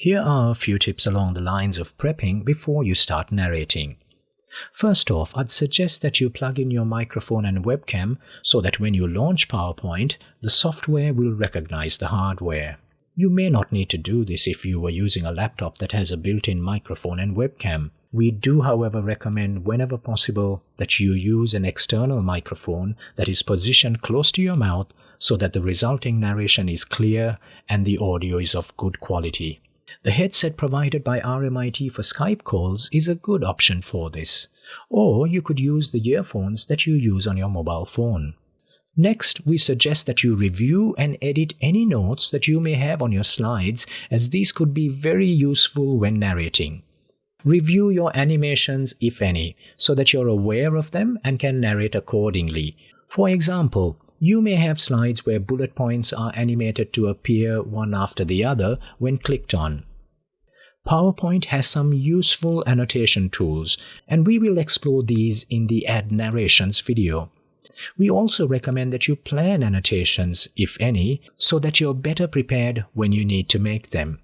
Here are a few tips along the lines of prepping before you start narrating. First off, I'd suggest that you plug in your microphone and webcam so that when you launch PowerPoint, the software will recognize the hardware. You may not need to do this if you are using a laptop that has a built-in microphone and webcam. We do, however, recommend whenever possible that you use an external microphone that is positioned close to your mouth so that the resulting narration is clear and the audio is of good quality. The headset provided by RMIT for Skype calls is a good option for this, or you could use the earphones that you use on your mobile phone. Next, we suggest that you review and edit any notes that you may have on your slides as these could be very useful when narrating. Review your animations, if any, so that you're aware of them and can narrate accordingly. For example, you may have slides where bullet points are animated to appear one after the other when clicked on. PowerPoint has some useful annotation tools, and we will explore these in the Add Narrations video. We also recommend that you plan annotations, if any, so that you're better prepared when you need to make them.